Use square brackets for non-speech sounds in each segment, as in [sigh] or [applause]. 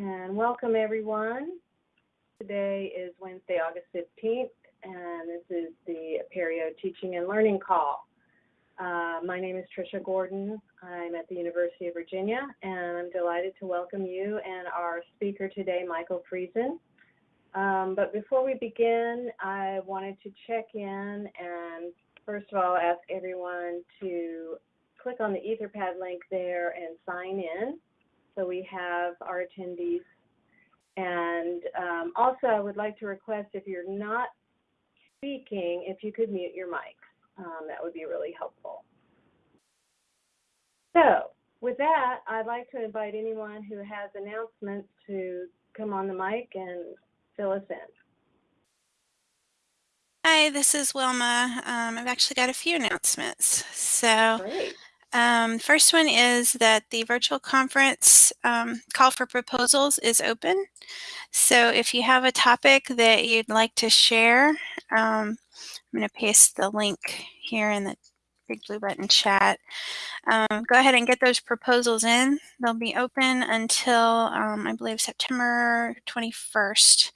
And welcome everyone. Today is Wednesday, August 15th, and this is the Apereo Teaching and Learning Call. Uh, my name is Tricia Gordon. I'm at the University of Virginia, and I'm delighted to welcome you and our speaker today, Michael Friesen. Um, but before we begin, I wanted to check in and first of all ask everyone to click on the Etherpad link there and sign in so we have our attendees. And um, also, I would like to request if you're not speaking, if you could mute your mics. Um, that would be really helpful. So, with that, I'd like to invite anyone who has announcements to come on the mic and fill us in. Hi, this is Wilma. Um, I've actually got a few announcements. So, Great. Um, first one is that the virtual conference um, call for proposals is open. So if you have a topic that you'd like to share, um, I'm going to paste the link here in the big blue button chat. Um, go ahead and get those proposals in. They'll be open until um, I believe September 21st.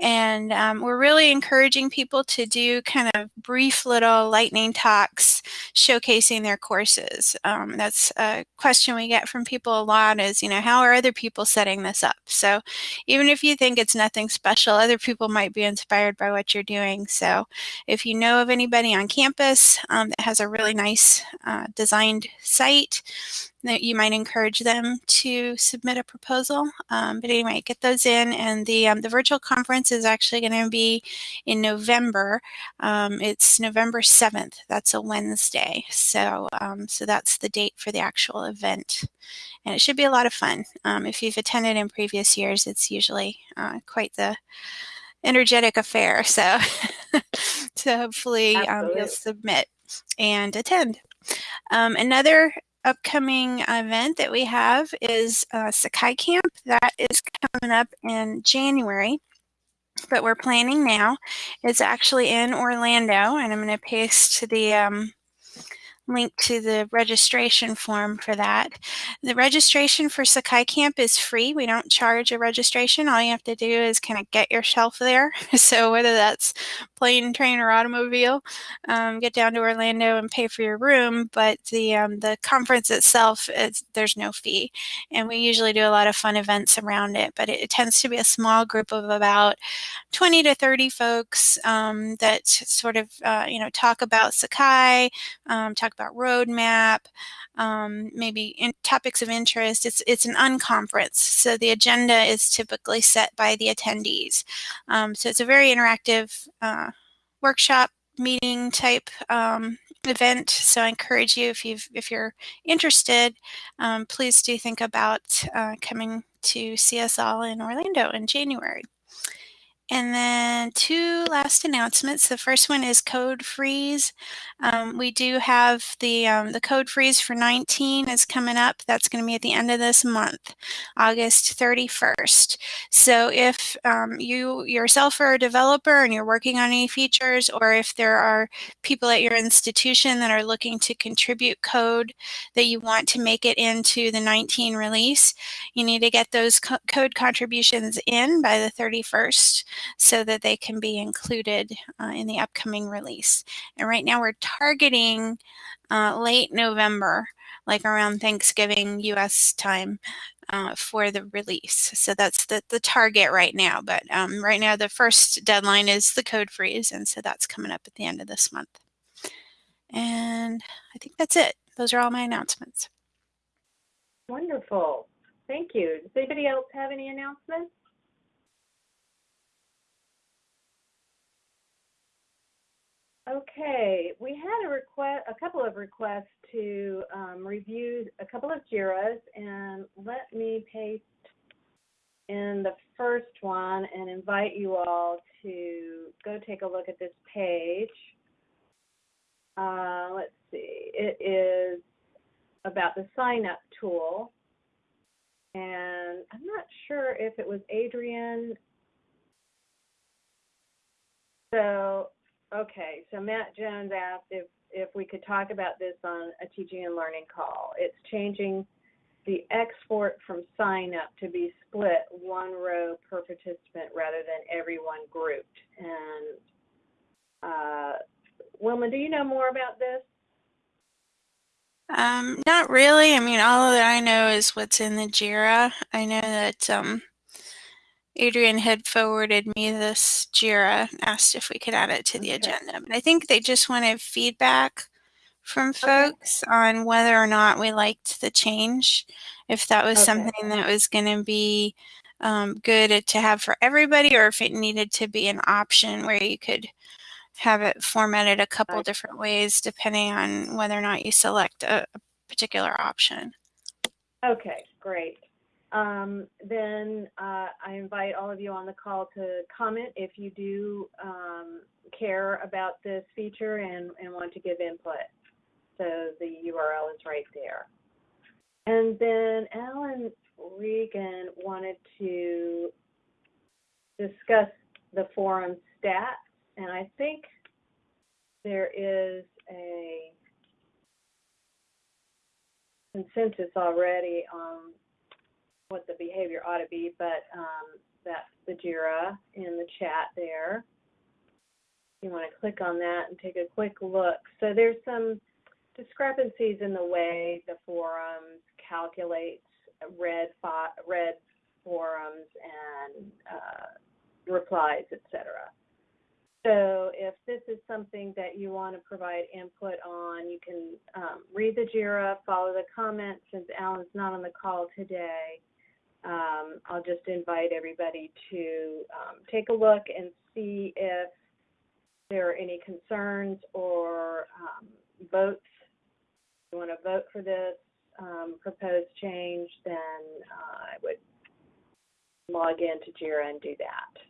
And um, we're really encouraging people to do kind of brief little lightning talks showcasing their courses. Um, that's a question we get from people a lot is, you know, how are other people setting this up? So even if you think it's nothing special, other people might be inspired by what you're doing. So if you know of anybody on campus um, that has a really nice uh, designed site, that you might encourage them to submit a proposal. Um, but anyway, get those in, and the um, the virtual conference is actually going to be in November. Um, it's November seventh. That's a Wednesday. So um, so that's the date for the actual event, and it should be a lot of fun. Um, if you've attended in previous years, it's usually uh, quite the energetic affair. So [laughs] so hopefully um, you'll submit and attend. Um, another upcoming event that we have is uh, Sakai Camp. That is coming up in January, but we're planning now. It's actually in Orlando, and I'm going to paste the um, link to the registration form for that. The registration for Sakai Camp is free. We don't charge a registration. All you have to do is kind of get yourself there. [laughs] so whether that's plane, train, or automobile, um, get down to Orlando and pay for your room. But the um, the conference itself, there's no fee. And we usually do a lot of fun events around it. But it, it tends to be a small group of about 20 to 30 folks um, that sort of, uh, you know, talk about Sakai, um, talk about roadmap, um, maybe in topics of interest. It's, it's an unconference, so the agenda is typically set by the attendees. Um, so it's a very interactive uh, workshop meeting type um, event. So I encourage you, if you if you're interested, um, please do think about uh, coming to see us all in Orlando in January. And then two last announcements. The first one is code freeze. Um, we do have the um, the code freeze for 19 is coming up. That's going to be at the end of this month, August 31st. So if um, you yourself are a developer and you're working on any features, or if there are people at your institution that are looking to contribute code that you want to make it into the 19 release, you need to get those co code contributions in by the 31st so that they can be included uh, in the upcoming release. And right now we're targeting uh, late November, like around Thanksgiving US time. Uh, for the release. So that's the, the target right now. But um, right now, the first deadline is the code freeze. And so that's coming up at the end of this month. And I think that's it. Those are all my announcements. Wonderful. Thank you. Does anybody else have any announcements? Okay, we had a request, a couple of requests to um, review a couple of JIRAs, and let me paste in the first one and invite you all to go take a look at this page. Uh, let's see, it is about the sign up tool. And I'm not sure if it was Adrian. So Okay, so Matt Jones asked if, if we could talk about this on a teaching and learning call. It's changing the export from sign up to be split one row per participant rather than everyone grouped. And uh, Wilma, do you know more about this? Um, not really. I mean, all that I know is what's in the JIRA. I know that um, Adrian had forwarded me this JIRA, asked if we could add it to the Okay. agenda. But I think they just wanted feedback from folks on whether or not we liked the change, if that was Okay. something that was going to be um, good to have for everybody, or if it needed to be an option where you could have it formatted a couple Right. different ways depending on whether or not you select a, a particular option. Okay, great. Um, then uh, I invite all of you on the call to comment if you do um, care about this feature and, and want to give input. So the URL is right there. And then Alan Regan wanted to discuss the forum stats, and I think there is a consensus already on what the behavior ought to be, but um, that's the JIRA in the chat there. You want to click on that and take a quick look. So there's some discrepancies in the way the forums calculates red, read forums and uh, replies, etc. So if this is something that you want to provide input on, you can um, read the JIRA, follow the comments. Since Alan's not on the call today, um, I'll just invite everybody to um, take a look and see if there are any concerns or um, votes. If you want to vote for this um, proposed change, then uh, I would log into JIRA and do that.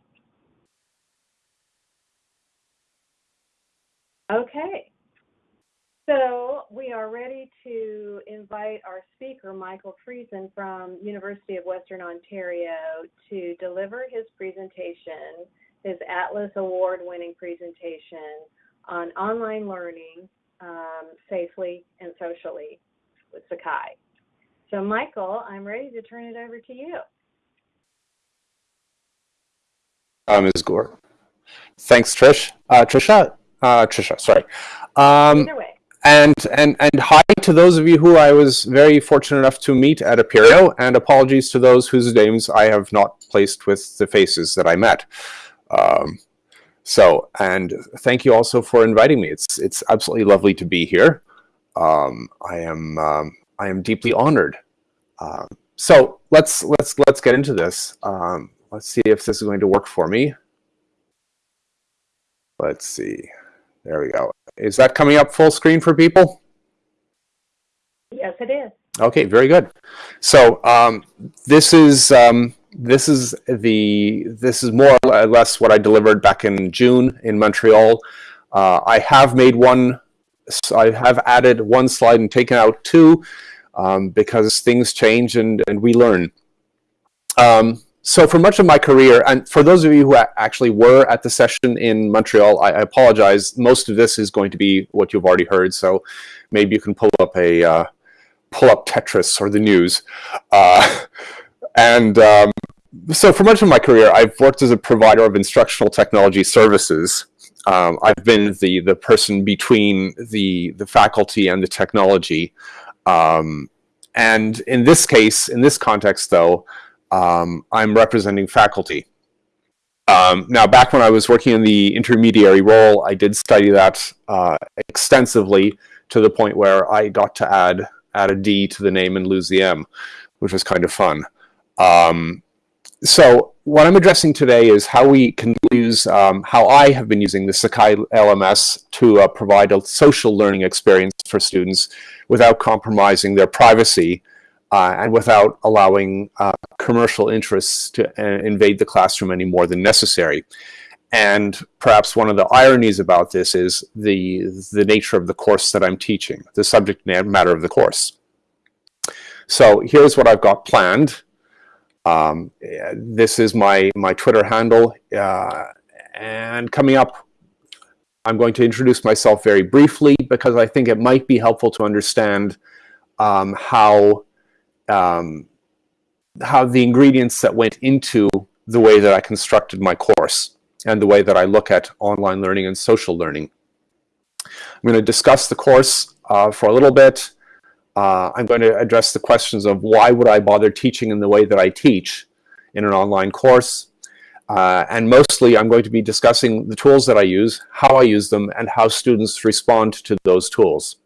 Okay. So we are ready to invite our speaker, Michael Friesen from University of Western Ontario, to deliver his presentation, his Atlas Award-winning presentation on online learning um, safely and socially with Sakai. So Michael, I'm ready to turn it over to you. uh, Ms. Gore. Thanks, Trish. Uh, Trisha, uh, Trisha, sorry. Um, Either way. And and and hi to those of you who I was very fortunate enough to meet at Apereo, and apologies to those whose names I have not placed with the faces that I met. Um, so, and thank you also for inviting me. It's it's absolutely lovely to be here. Um, I am um, I am deeply honored. Um, so let's let's let's get into this. Um, let's see if this is going to work for me. Let's see. There we go. Is that coming up full screen for people? Yes, it is. Okay, very good. So um, this is um, this is the this is more or less what I delivered back in June in Montreal. Uh, I have made one. I have added one slide and taken out two um, because things change and and we learn. Um, so for much of my career, and for those of you who actually were at the session in Montreal, I, I apologize. Most of this is going to be what you've already heard. So maybe you can pull up a uh, pull up Tetris or the news. Uh, [laughs] and um, so for much of my career, I've worked as a provider of instructional technology services. Um, I've been the, the person between the, the faculty and the technology. Um, and in this case, in this context though, um, I'm representing faculty. Um, now, back when I was working in the intermediary role, I did study that uh, extensively to the point where I got to add add a D to the name and lose the M, which was kind of fun. Um, so what I'm addressing today is how we can use, um, how I have been using the Sakai LMS to uh, provide a social learning experience for students without compromising their privacy uh, and without allowing uh, commercial interests to uh, invade the classroom any more than necessary. And perhaps one of the ironies about this is the, the nature of the course that I'm teaching, the subject matter of the course. So here's what I've got planned. Um, this is my, my Twitter handle. Uh, and coming up, I'm going to introduce myself very briefly because I think it might be helpful to understand um, how um, how the ingredients that went into the way that I constructed my course and the way that I look at online learning and social learning. I'm going to discuss the course uh, for a little bit. Uh, I'm going to address the questions of why would I bother teaching in the way that I teach in an online course. Uh, and mostly I'm going to be discussing the tools that I use, how I use them, and how students respond to those tools.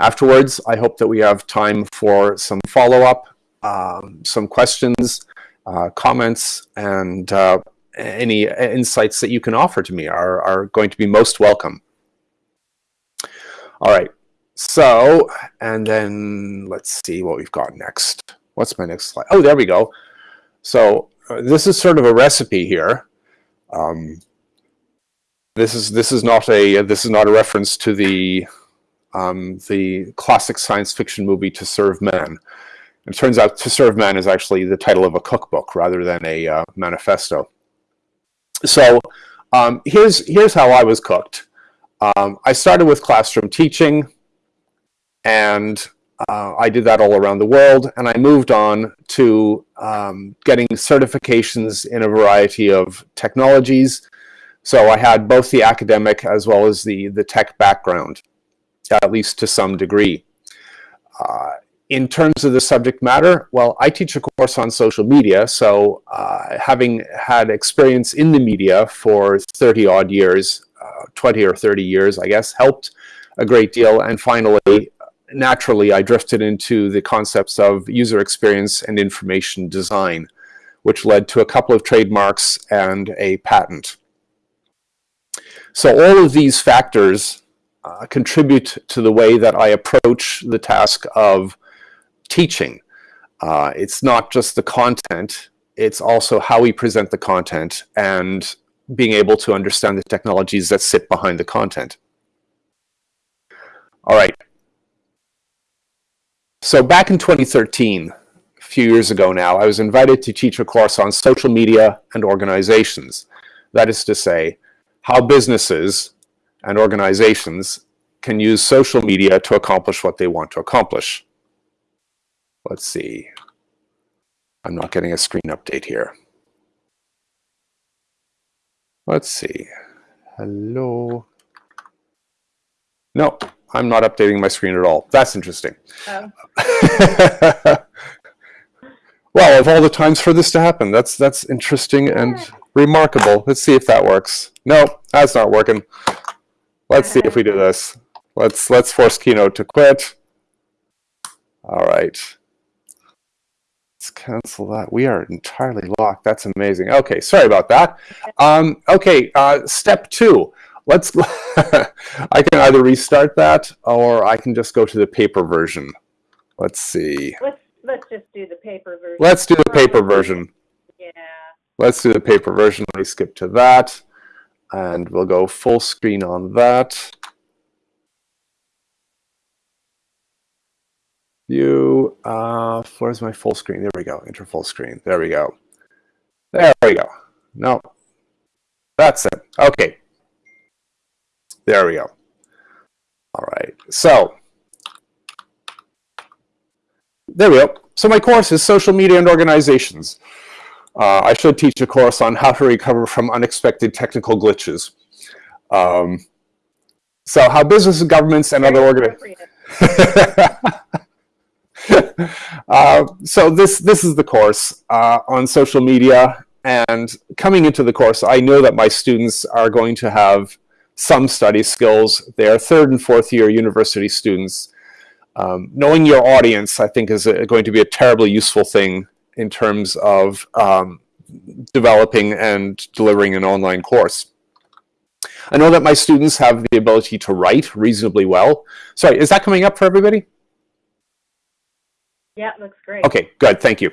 Afterwards, I hope that we have time for some follow-up, um, some questions, uh, comments, and uh, any insights that you can offer to me are, are going to be most welcome. All right, so, and then let's see what we've got next. What's my next slide? Oh, there we go. So uh, this is sort of a recipe here. Um, this is this is not a this is not a reference to the um, the classic science fiction movie To Serve Man. It turns out To Serve Man is actually the title of a cookbook rather than a uh, manifesto. So um, here's here's how I was cooked. Um, I started with classroom teaching, and uh, I did that all around the world, and I moved on to um, getting certifications in a variety of technologies. So I had both the academic as well as the, the tech background, at least to some degree. Uh, in terms of the subject matter, well, I teach a course on social media, so uh, having had experience in the media for 30 odd years, uh, 20 or 30 years, I guess, helped a great deal. And finally, naturally, I drifted into the concepts of user experience and information design, which led to a couple of trademarks and a patent. So all of these factors uh, contribute to the way that I approach the task of teaching. Uh, it's not just the content, it's also how we present the content and being able to understand the technologies that sit behind the content. All right, so back in 2013, a few years ago now, I was invited to teach a course on social media and organizations. That is to say, how businesses and organizations can use social media to accomplish what they want to accomplish. Let's see. I'm not getting a screen update here. Let's see. Hello. No, I'm not updating my screen at all. That's interesting. Oh. [laughs] well, of all the times for this to happen, that's that's interesting and remarkable. Let's see if that works. No, that's not working. Let's see if we do this. Let's let's force Keynote to quit. All right. Let's cancel that. We are entirely locked. That's amazing. Okay, sorry about that. Um, okay, uh, step two let's, [laughs] I can either restart that or I can just go to the paper version. Let's see. Let's, let's just do the paper version. Let's do the paper version. Yeah. Let's do the paper version. Let me skip to that. And we'll go full screen on that. View, uh, where's my full screen? There we go, enter full screen. There we go. There we go. No, that's it. Okay, there we go. All right, so there we go. So my course is Social Media and Organizations. Uh, I should teach a course on how to recover from unexpected technical glitches. Um, so how businesses, governments, and other organizations... [laughs] uh, so this, this is the course uh, on social media. And coming into the course, I know that my students are going to have some study skills. They are third and fourth year university students. Um, knowing your audience, I think, is a, going to be a terribly useful thing in terms of um, developing and delivering an online course. I know that my students have the ability to write reasonably well. Sorry, is that coming up for everybody? Yeah, looks great. Okay, good, thank you.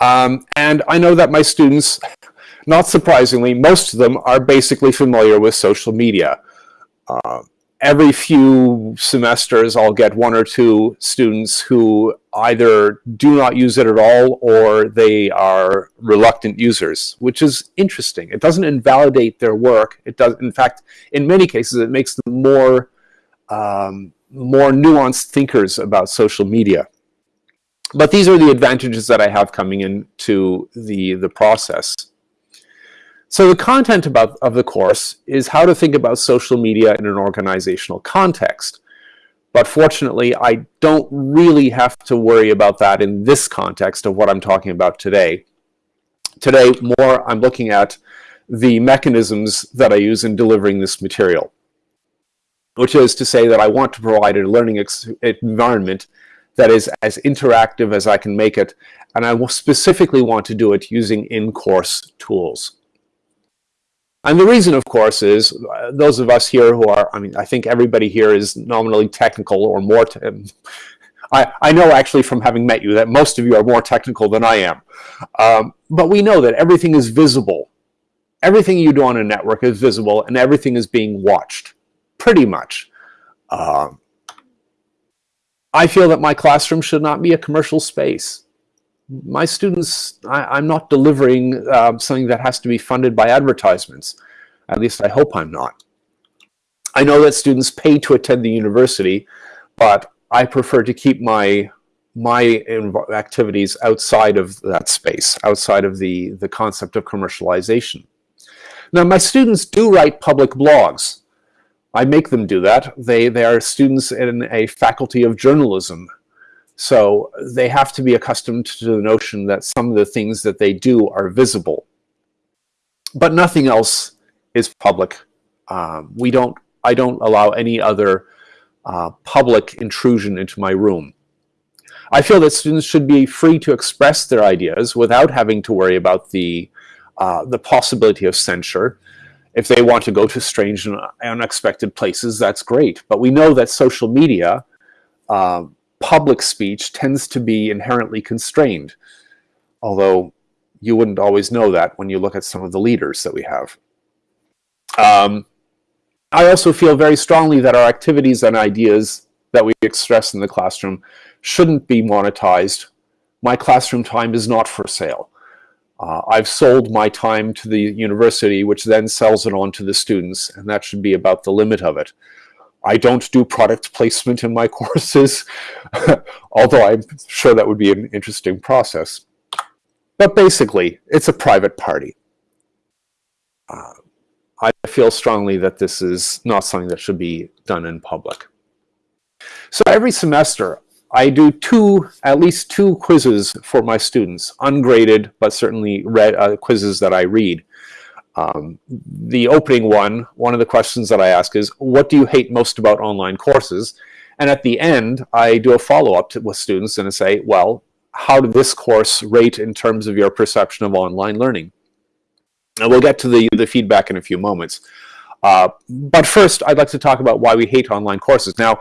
Um, and I know that my students not surprisingly, most of them are basically familiar with social media. Uh, every few semesters, I'll get one or two students who either do not use it at all or they are reluctant users, which is interesting. It doesn't invalidate their work. It does, in fact, in many cases, it makes them more, um, more nuanced thinkers about social media. But these are the advantages that I have coming into the, the process. So the content about, of the course is how to think about social media in an organizational context. But fortunately, I don't really have to worry about that in this context of what I'm talking about today. Today, more I'm looking at the mechanisms that I use in delivering this material, which is to say that I want to provide a learning environment that is as interactive as I can make it, and I specifically want to do it using in-course tools. And the reason, of course, is uh, those of us here who are, I mean, I think everybody here is nominally technical or more, I, I know actually from having met you that most of you are more technical than I am. Um, but we know that everything is visible. Everything you do on a network is visible and everything is being watched, pretty much. Um, I feel that my classroom should not be a commercial space. My students, I, am not delivering uh, something that has to be funded by advertisements. At least I hope I'm not. I know that students pay to attend the university, but I prefer to keep my my activities outside of that space, outside of the, the concept of commercialization. Now, my students do write public blogs. I make them do that. They, they are students in a faculty of journalism. So they have to be accustomed to the notion that some of the things that they do are visible. But nothing else is public. Um, we don't, I don't allow any other uh, public intrusion into my room. I feel that students should be free to express their ideas without having to worry about the, uh, the possibility of censure. If they want to go to strange and unexpected places, that's great. But we know that social media, uh, public speech, tends to be inherently constrained. Although you wouldn't always know that when you look at some of the leaders that we have. Um, I also feel very strongly that our activities and ideas that we express in the classroom shouldn't be monetized. My classroom time is not for sale. Uh, I've sold my time to the university, which then sells it on to the students, and that should be about the limit of it. I don't do product placement in my [laughs] courses, although I'm sure that would be an interesting process. But basically, it's a private party. Uh, I feel strongly that this is not something that should be done in public. So every semester, I do two, at least two quizzes for my students, ungraded, but certainly read, uh, quizzes that I read. Um, the opening one, one of the questions that I ask is, what do you hate most about online courses? And at the end, I do a follow-up with students and I say, well, how did this course rate in terms of your perception of online learning? And we'll get to the, the feedback in a few moments. Uh, but first, I'd like to talk about why we hate online courses. Now,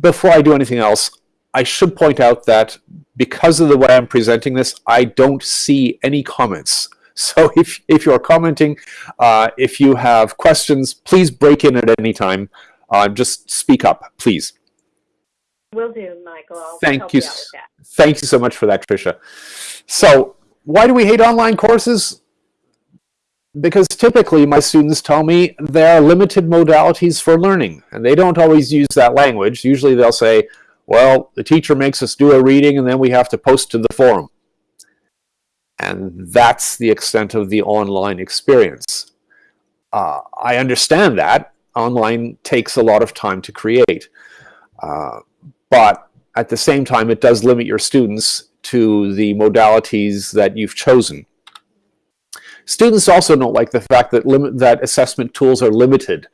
before I do anything else, I should point out that because of the way I'm presenting this, I don't see any comments. [laughs] So if, if you're commenting, uh, if you have questions, please break in at any time. Uh, just speak up, please. Will do, Michael. I'll thank you. you thank you so much for that, Tricia. So why do we hate online courses? because typically my students tell me there are limited modalities for learning and they don't always use that language usually they'll say well the teacher makes us do a reading and then we have to post to the forum and that's the extent of the online experience uh, I understand that online takes a lot of time to create uh, but at the same time it does limit your students to the modalities that you've chosen Students also don't like the fact that limit that assessment tools are limited.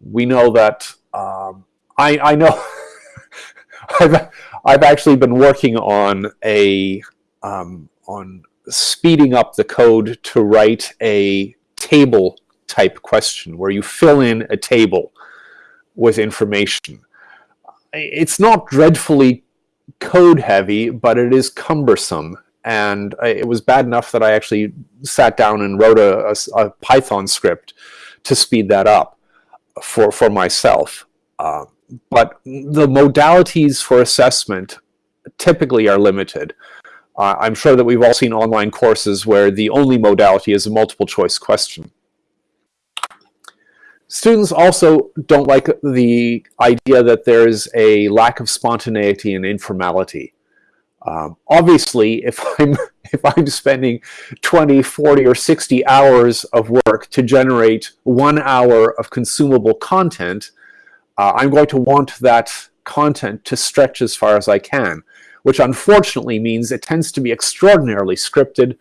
We know that um, I, I know [laughs] I've I've actually been working on a um, on speeding up the code to write a table type question where you fill in a table with information. It's not dreadfully code heavy, but it is cumbersome and it was bad enough that I actually sat down and wrote a, a, a Python script to speed that up for, for myself. Uh, but the modalities for assessment typically are limited. Uh, I'm sure that we've all seen online courses where the only modality is a multiple choice question. Students also don't like the idea that there's a lack of spontaneity and informality. Um, obviously, [laughs] if I'm if I'm spending 20, 40, or 60 hours of work to generate one hour of consumable content, uh, I'm going to want that content to stretch as far as I can, which unfortunately means it tends to be extraordinarily scripted.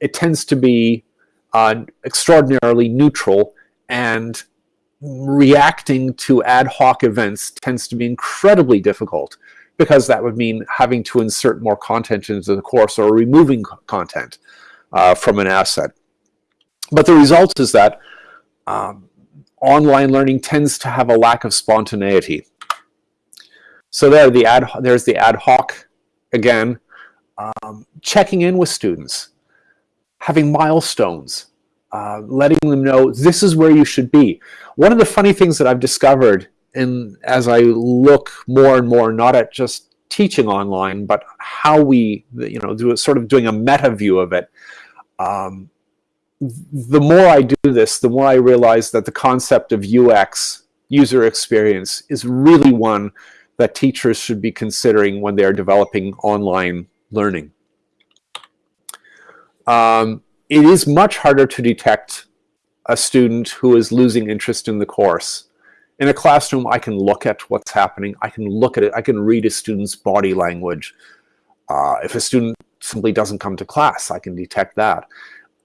It tends to be uh, extraordinarily neutral, and reacting to ad hoc events tends to be incredibly difficult because that would mean having to insert more content into the course or removing content uh, from an asset. But the result is that um, online learning tends to have a lack of spontaneity. So there, the ad, there's the ad hoc again, um, checking in with students, having milestones, uh, letting them know this is where you should be. One of the funny things that I've discovered and as I look more and more, not at just teaching online, but how we, you know, do a, sort of doing a meta view of it. Um, the more I do this, the more I realize that the concept of UX, user experience, is really one that teachers should be considering when they are developing online learning. Um, it is much harder to detect a student who is losing interest in the course in a classroom, I can look at what's happening. I can look at it. I can read a student's body language. Uh, if a student simply doesn't come to class, I can detect that.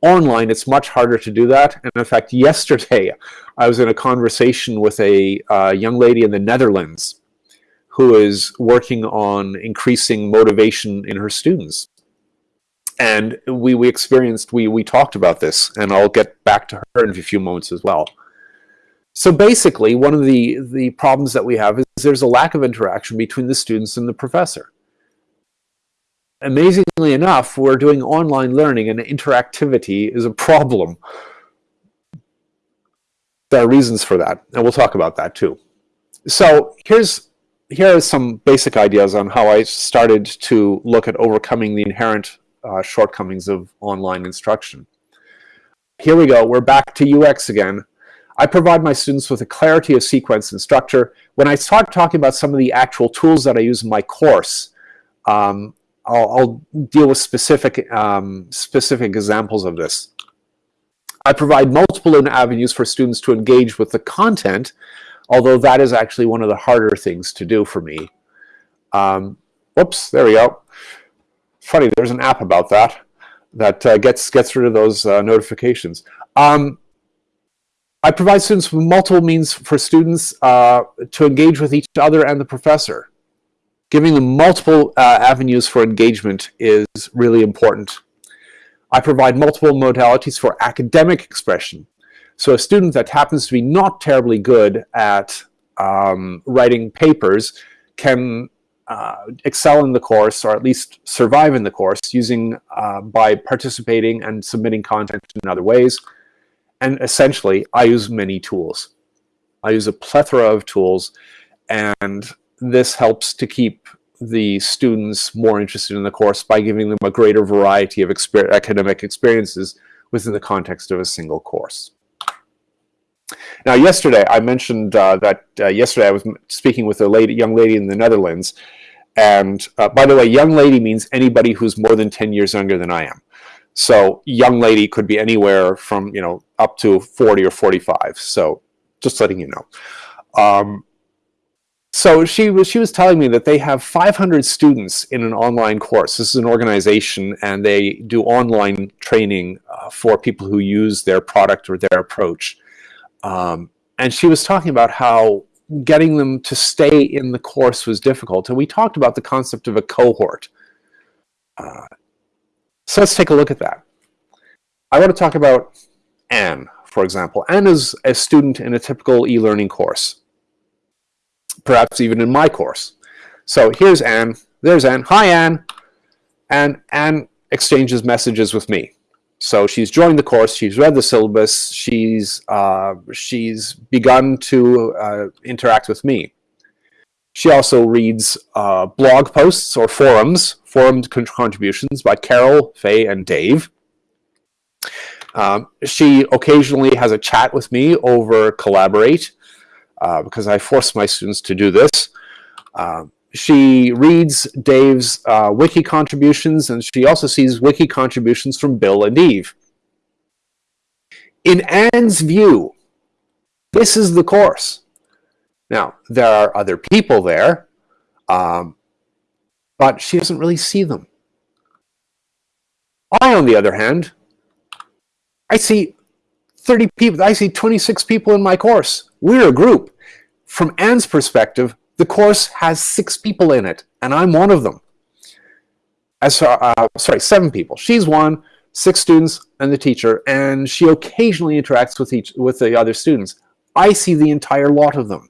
Online, it's much harder to do that. And in fact, [laughs] yesterday, I was in a conversation with a uh, young lady in the Netherlands who is working on increasing motivation in her students. And we, we experienced, we, we talked about this, and I'll get back to her in a few moments as well. So basically, one of the, the problems that we have is there's a lack of interaction between the students and the professor. Amazingly enough, we're doing online learning and interactivity is a problem. There are reasons for that, and we'll talk about that too. So here's here are some basic ideas on how I started to look at overcoming the inherent uh, shortcomings of online instruction. Here we go. We're back to UX again. I provide my students with a clarity of sequence and structure. When I start talking about some of the actual tools that I use in my course, um, I'll, I'll, deal with specific, um, specific examples of this. I provide multiple avenues for students to engage with the content, although that is actually one of the harder things to do for me. Um, whoops, there we go. Funny, there's an app about that that uh, gets gets rid of those uh, notifications. Um, I provide students with multiple means for students uh, to engage with each other and the professor. Giving them multiple uh, avenues for engagement is really important. I provide multiple modalities for academic expression. So a student that happens to be not terribly good at um, writing papers can uh, excel in the course or at least survive in the course using uh, by participating and submitting content in other ways. And essentially, I use many tools. I use a plethora of tools, and this helps to keep the students more interested in the course by giving them a greater variety of exper academic experiences within the context of a single course. Now, yesterday I mentioned uh, that uh, yesterday I was speaking with a lady, young lady in the Netherlands, and uh, by the way, young lady means anybody who's more than 10 years younger than I am. So young lady could be anywhere from, you know, up to 40 or 45. So just letting you know. Um, so she was, she was telling me that they have 500 students in an online course. This is an organization and they do online training uh, for people who use their product or their approach. Um, and she was talking about how getting them to stay in the course was difficult. And we talked about the concept of a cohort. Uh, so let's take a look at that. I want to talk about Anne, for example. Anne is a student in a typical e-learning course, perhaps even in my course. So here's Anne, there's Anne, hi Anne, and Anne exchanges messages with me. So she's joined the course, she's read the syllabus, she's, uh, she's begun to uh, interact with me. She also reads uh, blog posts or forums, forum contributions by Carol, Faye, and Dave. Um, she occasionally has a chat with me over Collaborate uh, because I force my students to do this. Uh, she reads Dave's uh, wiki contributions, and she also sees wiki contributions from Bill and Eve. In Anne's view, this is the course. Now, there are other people there, um, but she doesn't really see them. I, on the other hand, I see 30 people, I see 26 people in my course. We're a group. From Anne's perspective, the course has six people in it, and I'm one of them. As, uh, sorry, seven people. She's one, six students, and the teacher, and she occasionally interacts with each with the other students. I see the entire lot of them.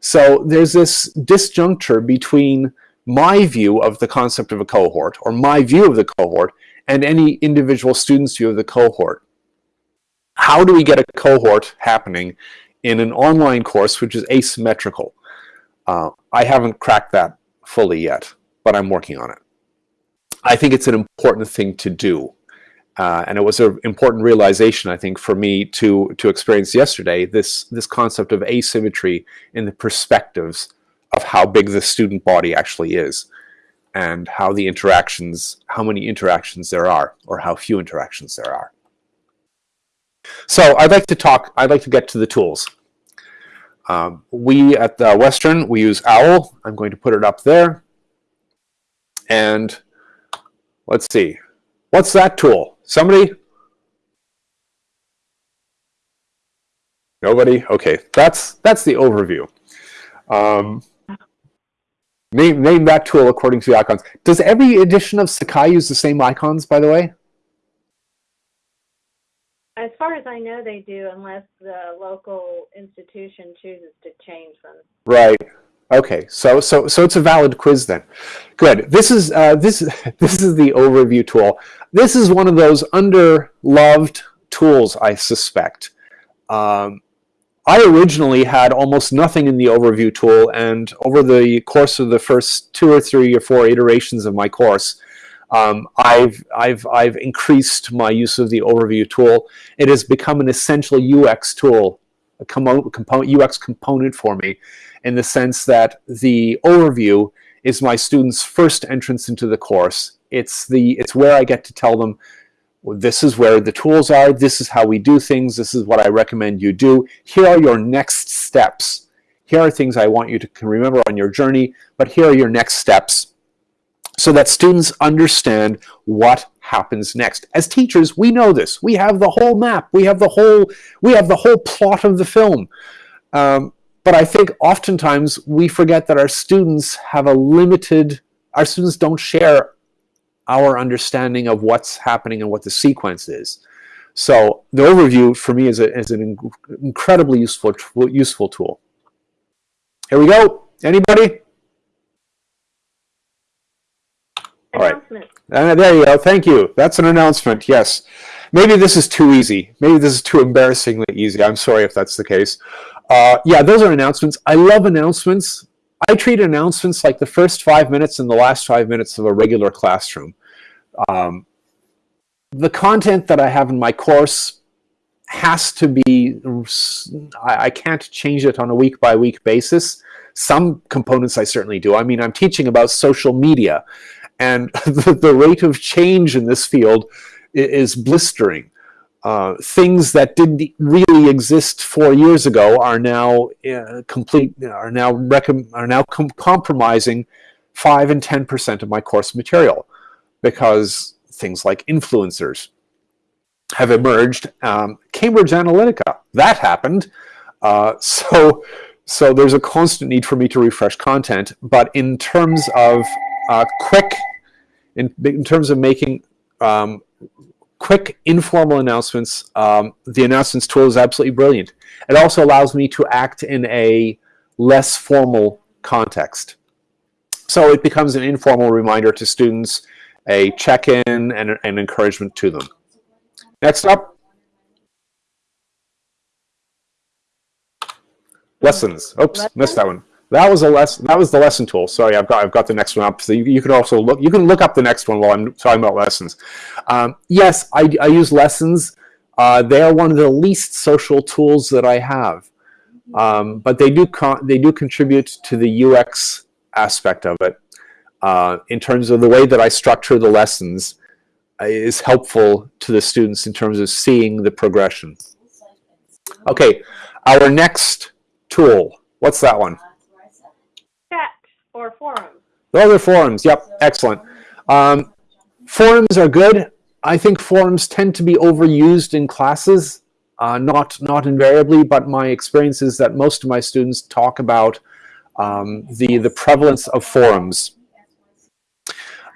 So there's this disjuncture between my view of the concept of a cohort, or my view of the cohort, and any individual student's view of the cohort. How do we get a cohort happening in an online course which is asymmetrical? Uh, I haven't cracked that fully yet, but I'm working on it. I think it's an important thing to do. Uh, and it was an important realization, I think, for me to to experience yesterday this this concept of asymmetry in the perspectives of how big the student body actually is, and how the interactions, how many interactions there are, or how few interactions there are. So I'd like to talk. I'd like to get to the tools. Um, we at the Western we use OWL. I'm going to put it up there, and let's see. What's that tool? Somebody? Nobody? Okay, that's that's the overview. Um, name, name that tool according to the icons. Does every edition of Sakai use the same icons, by the way? As far as I know, they do, unless the local institution chooses to change them. Right. Okay, so so so it's a valid quiz then. Good. This is uh, this [laughs] this is the overview tool. This is one of those underloved tools, I suspect. Um, I originally had almost nothing in the overview tool, and over the course of the first two or three or four iterations of my course, um, I've I've I've increased my use of the overview tool. It has become an essential UX tool, a component UX component for me in the sense that the overview is my students' first entrance into the course. It's the it's where I get to tell them this is where the tools are, this is how we do things, this is what I recommend you do. Here are your next steps. Here are things I want you to remember on your journey, but here are your next steps so that students understand what happens next. As teachers, we know this. We have the whole map. We have the whole we have the whole plot of the film. Um, but I think oftentimes we forget that our students have a limited, our students don't share our understanding of what's happening and what the sequence is. So the overview for me is, a, is an incredibly useful, useful tool. Here we go. Anybody? All right. Uh, there you go. Thank you. That's an announcement. Yes. Maybe this is too easy. Maybe this is too embarrassingly easy. I'm sorry if that's the case. Uh, yeah, those are announcements. I love announcements. I treat announcements like the first five minutes and the last five minutes of a regular classroom. Um, the content that I have in my course has to be, I, I can't change it on a week by week basis. Some components I certainly do. I mean, I'm teaching about social media, and [laughs] the, the rate of change in this field is blistering. Uh, things that didn't really exist four years ago are now uh, complete are now are now com compromising five and ten percent of my course material because things like influencers have emerged. Um, Cambridge Analytica that happened, uh, [laughs] so so there's a constant need for me to refresh content. But in terms of uh, quick, in in terms of making um, quick informal announcements, um, the announcements tool is absolutely brilliant. It also allows me to act in a less formal context. So it becomes an informal reminder to students, a check-in and an encouragement to them. Next up, lessons. Oops, missed that one. That was a lesson. That was the lesson tool. Sorry, I've got I've got the next one up. So you, you can also look. You can look up the next one while I'm talking about lessons. Um, yes, I, I use lessons. Uh, they are one of the least social tools that I have, um, but they do they do contribute to the UX aspect of it, uh, in terms of the way that I structure the lessons, uh, is helpful to the students in terms of seeing the progression. Okay, our next tool. What's that one? Forums. Those are forums. Yep, excellent. Um, forums are good. I think forums tend to be overused in classes. Uh, not not invariably, but my experience is that most of my students talk about um, the the prevalence of forums.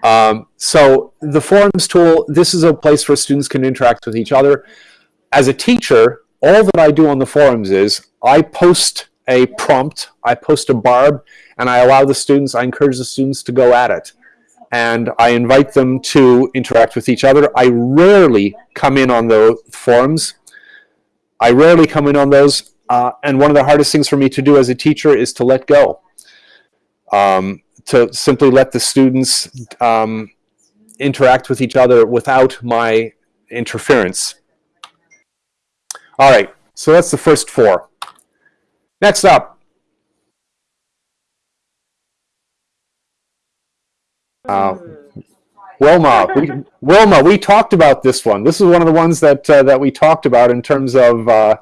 Um, so the forums tool, this is a place where students can interact with each other. As a teacher, all that I do on the forums is I post a prompt, I post a barb, and I allow the students, I encourage the students to go at it. And I invite them to interact with each other. I rarely come in on the forums. I rarely come in on those. Uh, and one of the hardest things for me to do as a teacher is to let go. Um, to simply let the students um, interact with each other without my interference. All right, so that's the first four. Next up. Uh, Wilma, we, Wilma, we talked about this one. This is one of the ones that uh, that we talked about in terms of uh,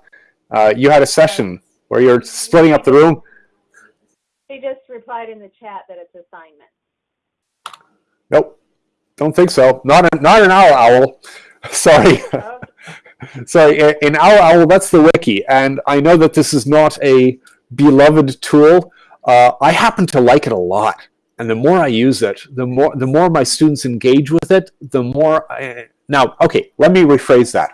uh, you had a session where you're splitting up the room. He just replied in the chat that it's assignment. Nope, don't think so. Not an, not an owl owl. [laughs] Sorry. Okay. [laughs] Sorry, in Owl Owl, that's the wiki, and I know that this is not a beloved tool. Uh, I happen to like it a lot, and the more I use it, the more the more my students engage with it, the more. I, now, okay, let me rephrase that.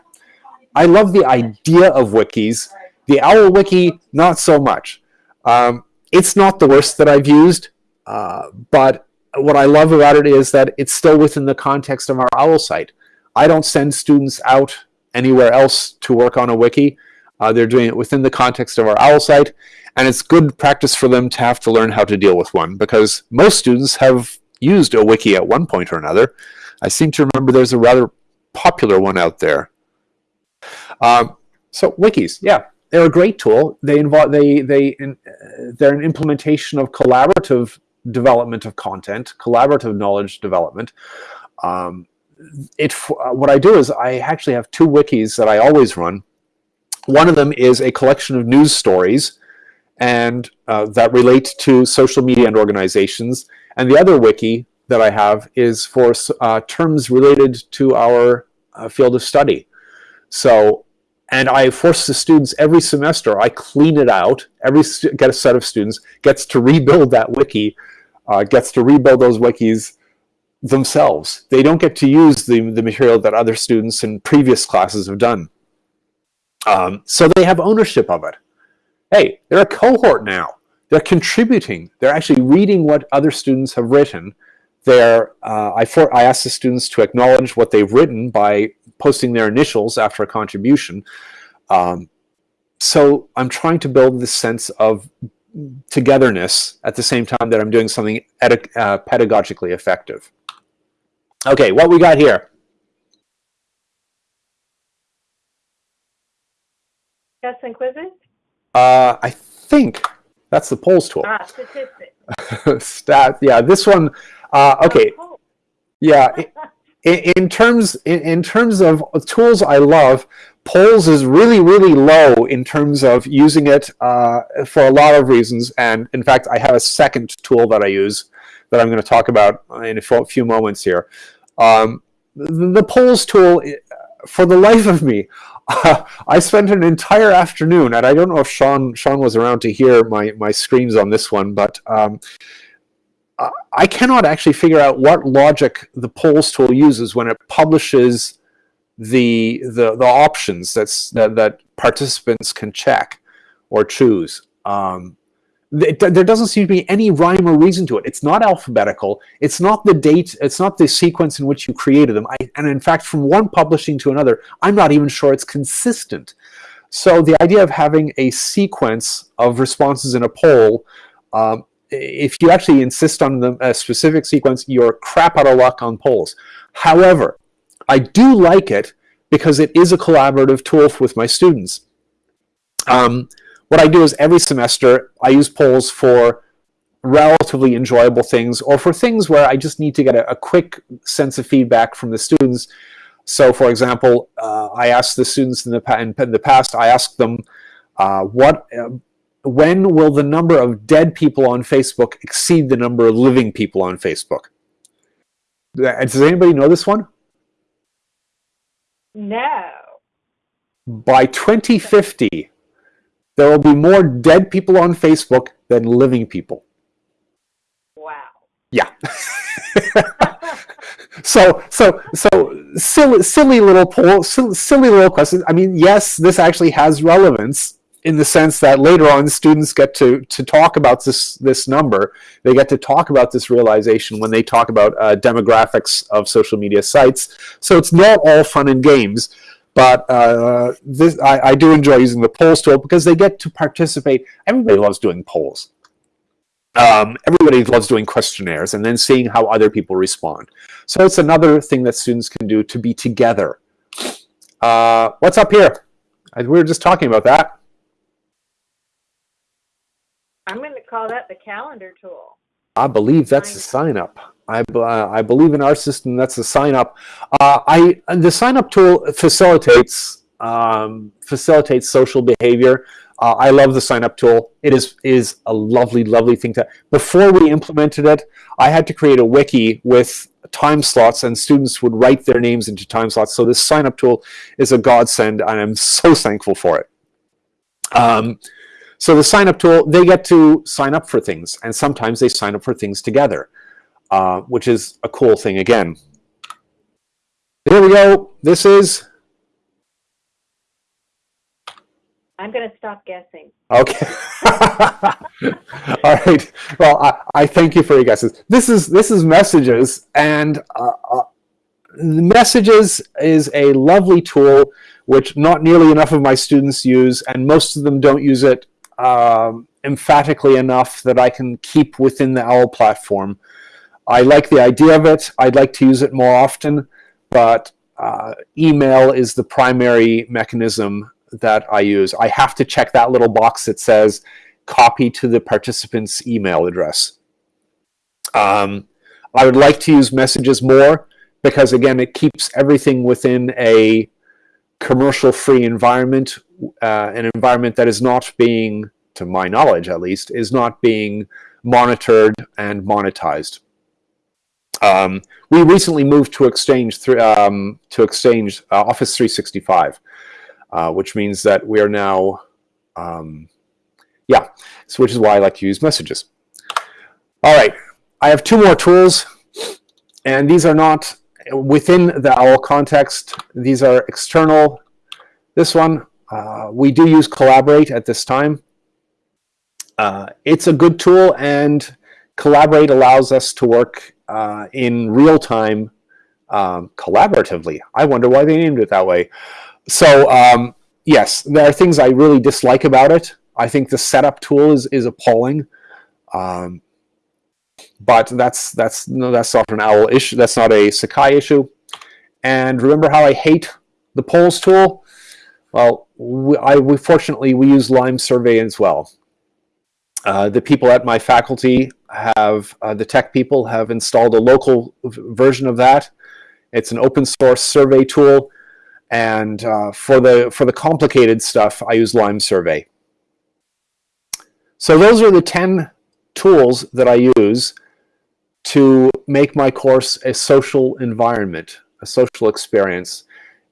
I love the idea of wikis. The Owl Wiki, not so much. Um, it's not the worst that I've used, uh, but what I love about it is that it's still within the context of our OWL site. I don't send students out anywhere else to work on a wiki. Uh, they're doing it within the context of our OWL site, and it's good practice for them to have to learn how to deal with one because most students have used a wiki at one point or another. I seem to remember there's a rather popular one out there. Um, so wikis, yeah, they're a great tool. They involve they they in, uh, they're an implementation of collaborative development of content, collaborative knowledge development. Um, it uh, what I do is I actually have two wikis that I always run. One of them is a collection of news stories, and uh, that relate to social media and organizations. And the other wiki that I have is for uh, terms related to our uh, field of study. So, and I force the students every semester. I clean it out. Every get a set of students gets to rebuild that wiki, uh, gets to rebuild those wikis themselves. They don't get to use the, the material that other students in previous classes have done. Um, so they have ownership of it. Hey, they're a cohort now. They're contributing. They're actually reading what other students have written. They're, uh, I, for, I ask the students to acknowledge what they've written by posting their initials after a contribution. Um, so I'm trying to build this sense of togetherness at the same time that I'm doing something uh, pedagogically effective. Okay, what we got here? Tests and quizzes? Uh, I think that's the polls tool. Ah, statistics. [laughs] Stat, yeah, this one. Uh, okay, Oh, yeah. [laughs] In, in terms in, in terms of tools, I love polls is really really low in terms of using it uh, for a lot of reasons. And in fact, I have a second tool that I use that I'm going to talk about in a few few moments here. Um, the, the polls tool, for the life of me, [laughs] I spent an entire afternoon, and I don't know if Sean Sean was around to hear my my screams on this one, but um, I- cannot actually figure out what logic the polls tool uses when it publishes the the, the options that's that, that participants can check or choose. Um, there doesn't seem to be any rhyme or reason to it. It's not alphabetical. It's not the date. It's not the sequence in which you created them. I, and in fact, from one publishing to another, I'm not even sure it's consistent. So the idea of having a sequence of responses in a poll, um, if you actually insist on the, a specific sequence, you're crap out of luck on polls. However, I do like it because it is a collaborative tool with my students. Um, what I do is every semester I use polls for relatively enjoyable things or for things where I just need to get a, a quick sense of feedback from the students. So for example, uh, I asked the students in the, in, in the past, I asked them, uh, what, uh, when will the number of dead people on Facebook exceed the number of living people on Facebook? Does anybody know this one? No. By 2050, there will be more dead people on Facebook than living people. Wow. Yeah. [laughs] so so so silly silly little poll silly, silly little question. I mean, yes, this actually has relevance in the sense that later on students get to to talk about this this number. They get to talk about this realization when they talk about uh, demographics of social media sites. So it's not all fun and games. But uh, this, I, I do enjoy using the polls tool because they get to participate. Everybody loves doing polls. Um, everybody loves doing questionnaires and then seeing how other people respond. So it's another thing that students can do to be together. Uh, what's up here? We were just talking about that. I'm going to call that the calendar tool. I believe that's a sign up. I, uh, I believe in our system that's a sign up. Uh, I the sign up tool facilitates um, facilitates social behavior. Uh, I love the sign up tool. It is is a lovely lovely thing to. Before we implemented it, I had to create a wiki with time slots, and students would write their names into time slots. So this sign up tool is a godsend, and I'm so thankful for it. Um, so the sign up tool, they get to sign up for things, and sometimes they sign up for things together, uh, which is a cool thing again. Here we go. This is. I'm going to stop guessing. Okay. [laughs] All right. Well, I, I, thank you for your guesses. This is this is messages, and uh, uh, messages is a lovely tool which not nearly enough of my students use, and most of them don't use it um, emphatically enough that I can keep within the OWL platform. I like the idea of it. I'd like to use it more often, but uh, email is the primary mechanism that I use. I have to check that little box that says copy to the participant's email address. Um, I would like to use messages more because again, it keeps everything within a commercial-free environment, uh, an environment that is not being, to my knowledge at least, is not being monitored and monetized. Um, we recently moved to Exchange um, to Exchange uh, Office 365, uh, which means that we are now, um, yeah, so which is why I like to use messages. All right, I have two more tools, and these are not within the OWL context, these are external. This one, uh, we do use Collaborate at this time. Uh, it's a good tool and Collaborate allows us to work uh, in real time um, collaboratively. I wonder why they named it that way. So um, yes, there are things I really dislike about it. I think the setup tool is, is appalling. Um, but that's that's no, that's not an OWL issue. That's not a Sakai issue. And remember how I hate the polls tool? Well, we, I, we, fortunately we use Lime Survey as well. Uh, the people at my faculty have uh, the tech people have installed a local version of that. It's an open source survey tool, and uh, for the for the complicated stuff, I use Lime Survey. So those are the ten tools that I use to make my course a social environment, a social experience.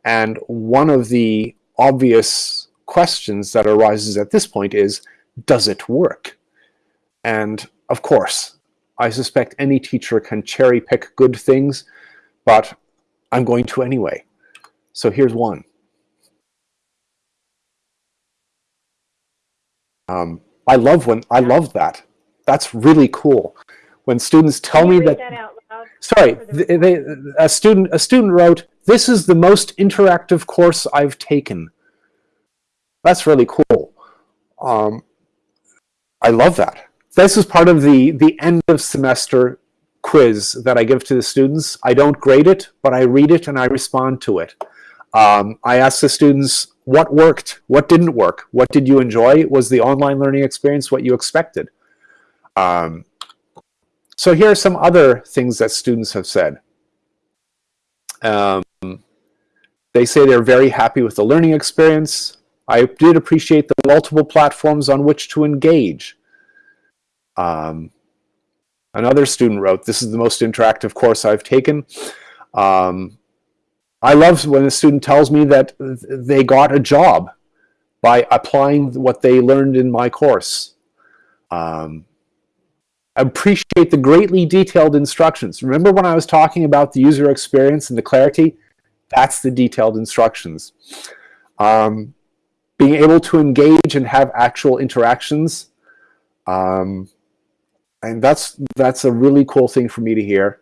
And one of the obvious questions that arises at this point is, does it work? And of course, I suspect any teacher can cherry pick good things, but I'm going to anyway. So here's one. Um, I love when I love that. That's really cool. When students tell me that, that sorry they, they, a student a student wrote this is the most interactive course I've taken. That's really cool. Um, I love that. This is part of the the end of semester quiz that I give to the students. I don't grade it but I read it and I respond to it. Um, I ask the students what worked? What didn't work? What did you enjoy? Was the online learning experience what you expected um, so here are some other things that students have said. Um, they say they're very happy with the learning experience. I did appreciate the multiple platforms on which to engage. Um, another student wrote, this is the most interactive course I've taken. Um, I love when a student tells me that they got a job by applying what they learned in my course. Um, appreciate the greatly detailed instructions. Remember when I was talking about the user experience and the clarity? That's the detailed instructions. Um, being able to engage and have actual interactions. Um, and that's, that's a really cool thing for me to hear.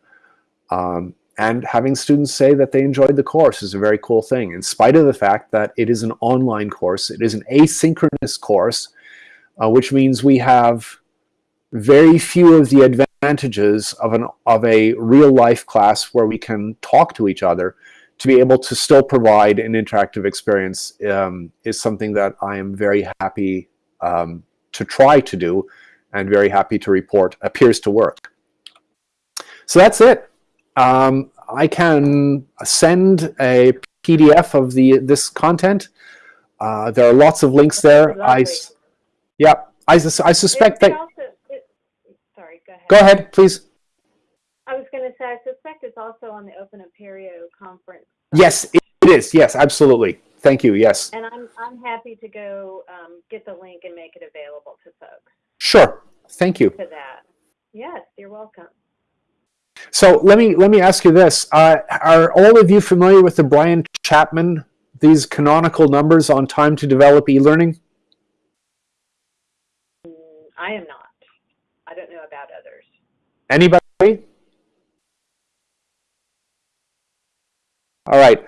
Um, and having students say that they enjoyed the course is a very cool thing, in spite of the fact that it is an online course. It is an asynchronous course, uh, which means we have very few of the advantages of, an, of a real-life class where we can talk to each other to be able to still provide an interactive experience um, is something that I am very happy um, to try to do and very happy to report appears to work. So that's it. Um, I can send a PDF of the this content. Uh, there are lots of links there. I, yeah, I, I suspect that. Also, it, sorry, go ahead. Please. I was going to say, I suspect it's also on the Open Apereo conference. Yes, it is. Yes, absolutely. Thank you. Yes. And I'm, I'm happy to go um, get the link and make it available to folks Sure. Thank you. to that. Yes, you're welcome. So let me let me ask you this: uh, Are all of you familiar with the Brian Chapman these canonical numbers on time to develop e-learning? Mm, I am not. I don't know about others. Anybody? All right.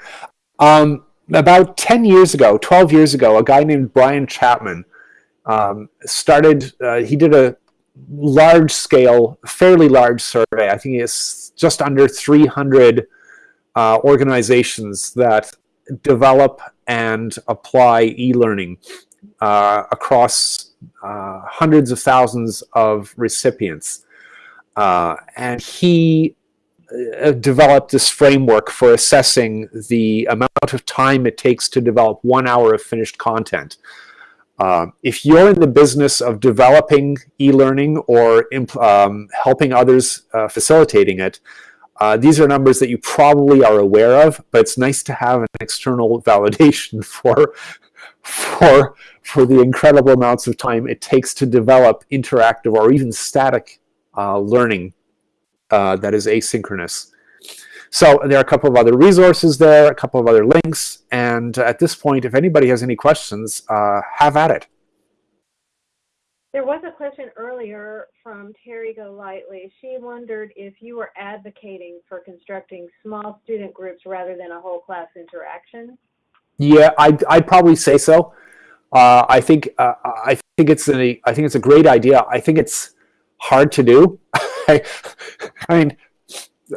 Um, about 10 years ago, 12 years ago, a guy named Brian Chapman um, started, uh, he did a large scale, fairly large survey. I think it's just under 300 uh, organizations that develop and apply e-learning uh, across uh, hundreds of thousands of recipients. Uh, and he uh, developed this framework for assessing the amount of time it takes to develop one hour of finished content. Uh, if you're in the business of developing e-learning or um, helping others uh, facilitating it, uh, these are numbers that you probably are aware of, but it's nice to have an external [laughs] validation for, for, for the incredible amounts of time it takes to develop interactive or even static uh, learning uh, that is asynchronous. So there are a couple of other resources there, a couple of other links, and at this point, if anybody has any questions, uh, have at it. There was a question earlier from Terry Golightly. She wondered if you were advocating for constructing small student groups rather than a whole class interaction. Yeah, I'd, I'd probably say so. Uh, I think uh, I think it's a I think it's a great idea. I think it's hard to do. [laughs] I mean,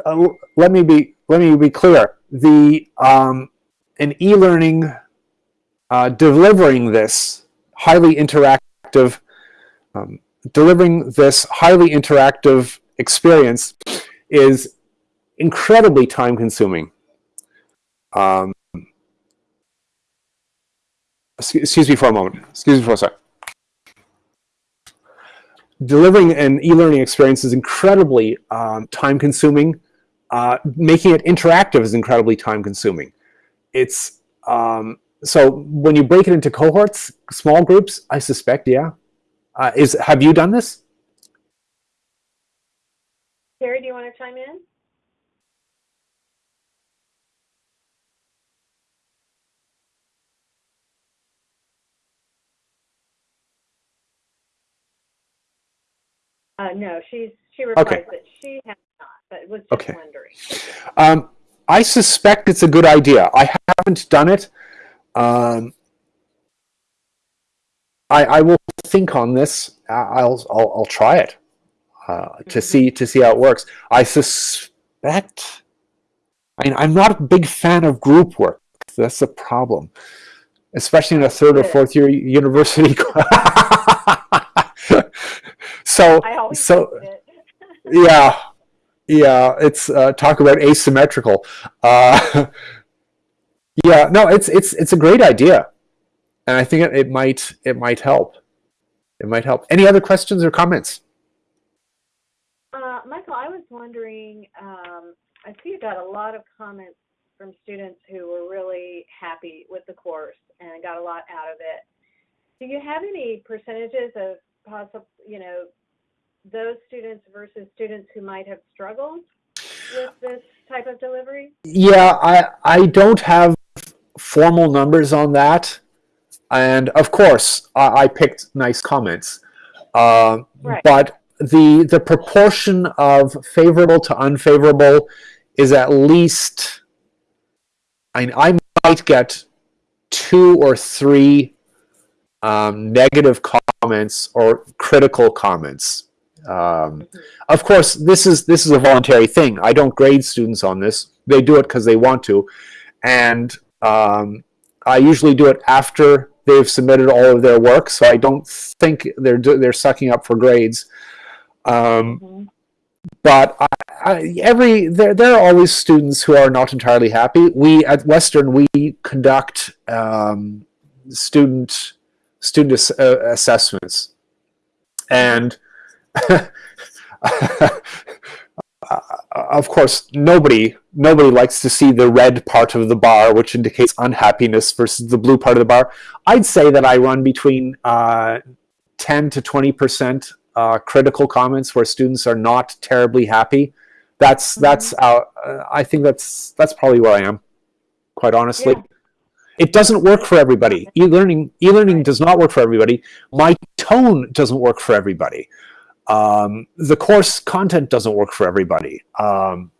uh, let me be let me be clear. The um, an e-learning uh, delivering this highly interactive um, delivering this highly interactive experience is incredibly time consuming. Um, excuse me for a moment. Excuse me for a second delivering an e-learning experience is incredibly um, time consuming. Uh, making it interactive is incredibly time consuming. It's um, so when you break it into cohorts, small groups, I suspect, yeah. Uh, is have you done this? Terry, do you want to chime in? Uh, no, she's she replies Okay. that she has not, but was just Okay. wondering. Um, I suspect it's a good idea. I haven't done it. Um, I, I will think on this. I'll I'll, I'll try it uh, to Mhm. see to see how it works. I suspect. I mean, I'm not a big fan of group work. That's a problem, especially in a third or fourth year university. [laughs] so so [laughs] yeah, yeah. It's uh, talk about asymmetrical. Uh, [laughs] yeah, no, it's it's it's a great idea, and I think it, it might it might help. It might help. Any other questions or comments? Uh, Michael, I was wondering, um, I see you got a lot of comments from students who were really happy with the course and got a lot out of it. Do you have any percentages of possible, you know, those students versus students who might have struggled with this type of delivery? Yeah, I I don't have formal numbers on that, and of course I, I picked nice comments, uh, Right. but the the proportion of favorable to unfavorable is at least. I I might get two or three um, negative comments or critical comments. Um, of course, this is this is a voluntary thing. I don't grade students on this. They do it because they want to, and um, I usually do it after they've submitted all of their work. So I don't think they're they're sucking up for grades. Um, Mhm. but I, I, every there there are always students who are not entirely happy. We at Western we conduct um, student student ass- uh, assessments, and [laughs] of course nobody nobody likes to see the red part of the bar, which indicates unhappiness, versus the blue part of the bar. I'd say that I run between uh, ten to twenty percent uh, critical comments where students are not terribly happy. That's that's uh, uh, I think that's that's probably where I am, quite honestly. Yeah. It doesn't work for everybody. E-learning e-learning does not work for everybody. My tone doesn't work for everybody. Um, the course content doesn't work for everybody. Um,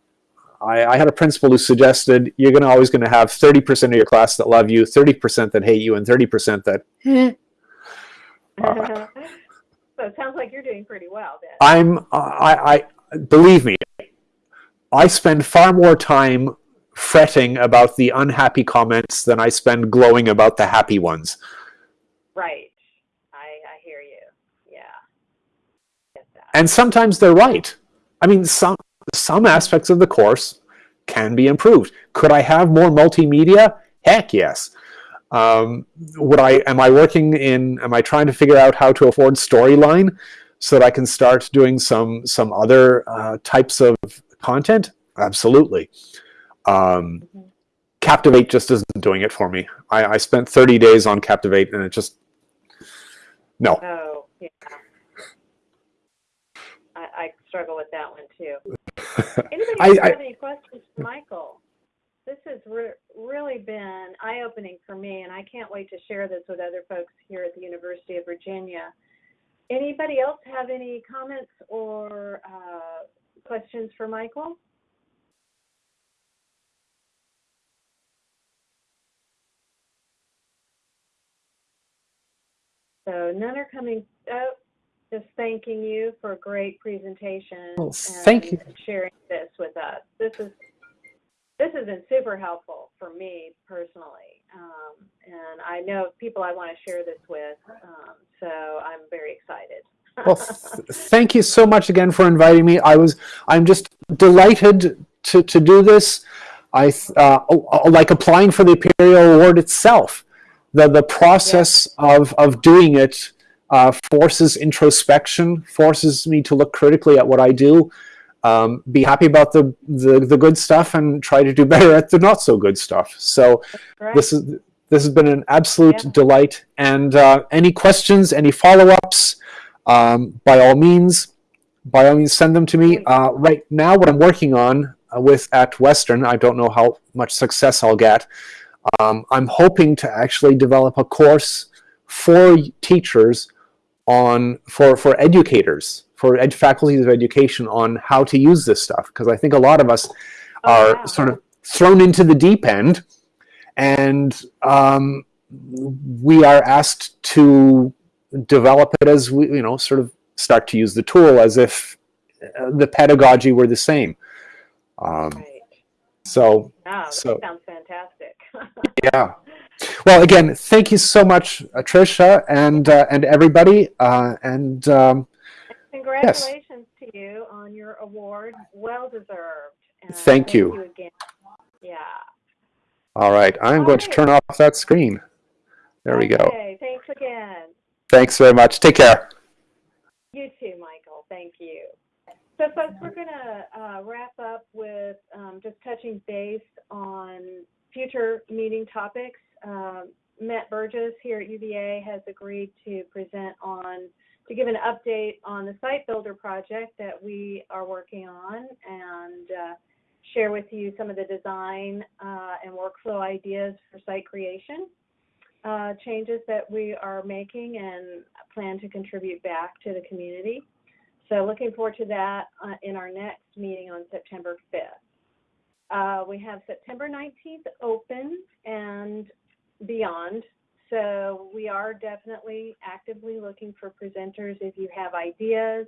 I, I had a principal who suggested you're going to always going to have 30% of your class that love you, 30% that hate you, and 30% that [laughs] [laughs] so it sounds like you're doing pretty well then. I'm I, I believe me, I spend far more time fretting about the unhappy comments than I spend glowing about the happy ones. Right. I, I hear you. Yeah. Get that. And sometimes they're right. I mean, some some aspects of the course can be improved. Could I have more multimedia? Heck yes. Um, would I? Am I working in? Am I trying to figure out how to afford Storyline so that I can start doing some some other uh, types of content? Absolutely. Um. Captivate just isn't doing it for me. I, I spent 30 days on Captivate and it just no. Oh, yeah. Struggle with that one too. [laughs] Anybody I- else I- have any questions for Michael? This has re- really been eye-opening for me, and I can't wait to share this with other folks here at the University of Virginia. Anybody else have any comments or uh, questions for Michael? So none are coming. Oh, just thanking you for a great presentation Well, thank and sharing this with us. This is this has been super helpful for me personally, um, and I know people I want to share this with. Um, so I'm very excited. Well, th- [laughs] thank you so much again for inviting me. I was, I'm just delighted to, to do this. I, uh, like applying for the Imperial Award itself. The, the process of, of doing it uh, forces introspection, forces me to look critically at what I do, um, be happy about the, the, the good stuff, and try to do [laughs] better at the not so good stuff. So this is this has been an absolute Yeah. delight. And uh, any questions, any follow-ups, um, by all means, by all means, send them to me. Uh, right now, what I'm working on uh, with at Western, I don't know how much success I'll get. Um, I'm hoping to actually develop a course for teachers on for for educators for ed- faculties of education on how to use this stuff because I think a lot of us Oh, are wow. sort of thrown into the deep end and um, we are asked to develop it as we you know sort of start to use the tool as if uh, the pedagogy were the same um, Right. so Wow, that so- sounds fantastic. [laughs] yeah well again thank you so much uh, trisha and uh, and everybody uh, and um, Congratulations to you on your award. Well deserved. And Thank you. Thank you again. Yeah. All right, I'm going to turn off that screen. There we go. Okay, thanks again. Thanks very much. Take care. You too, Michael. Thank you. So, folks, we're going to uh, wrap up with um, just touching base on future meeting topics. Um, Matt Burgess here at UVA has agreed to present on, to give an update on the site builder project that we are working on and uh, share with you some of the design uh, and workflow ideas for site creation uh, changes that we are making and plan to contribute back to the community. So looking forward to that uh, in our next meeting on September 5th. Uh, we have September 19th open and beyond. So we are definitely actively looking for presenters. If you have ideas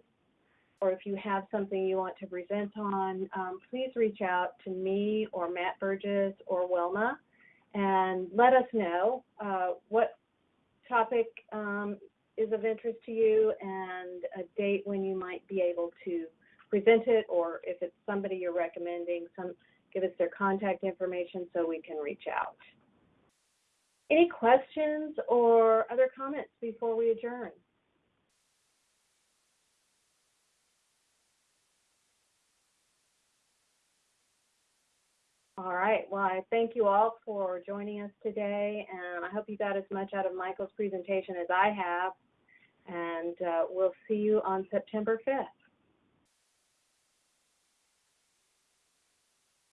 or if you have something you want to present on, um, please reach out to me or Matt Burgess or Wilma and let us know uh, what topic um, is of interest to you and a date when you might be able to present it, or if it's somebody you're recommending, some give us their contact information so we can reach out. Any questions or other comments before we adjourn? All right. Well, I thank you all for joining us today, and I hope you got as much out of Michael's presentation as I have. And uh, we'll see you on September 5th.